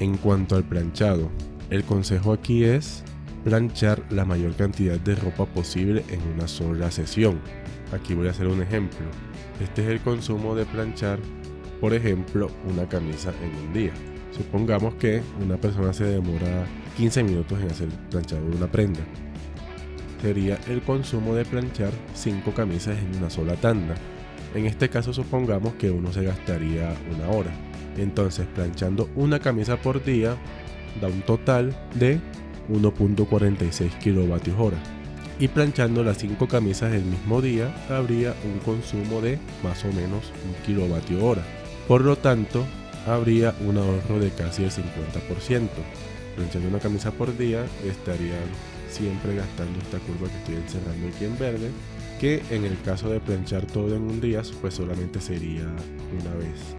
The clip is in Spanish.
En cuanto al planchado, el consejo aquí es planchar la mayor cantidad de ropa posible en una sola sesión. Aquí voy a hacer un ejemplo. Este es el consumo de planchar, por ejemplo, una camisa en un día. Supongamos que una persona se demora 15 minutos en hacer planchado de una prenda. Sería el consumo de planchar 5 camisas en una sola tanda. En este caso supongamos que uno se gastaría una hora. Entonces planchando una camisa por día da un total de 1.46 kilovatios hora. Y planchando las 5 camisas el mismo día habría un consumo de más o menos 1 kilovatio hora. Por lo tanto, habría un ahorro de casi el 50%. Planchando una camisa por día estarían siempre gastando esta curva que estoy encerrando aquí en verde, que en el caso de planchar todo en un día, pues solamente sería una vez.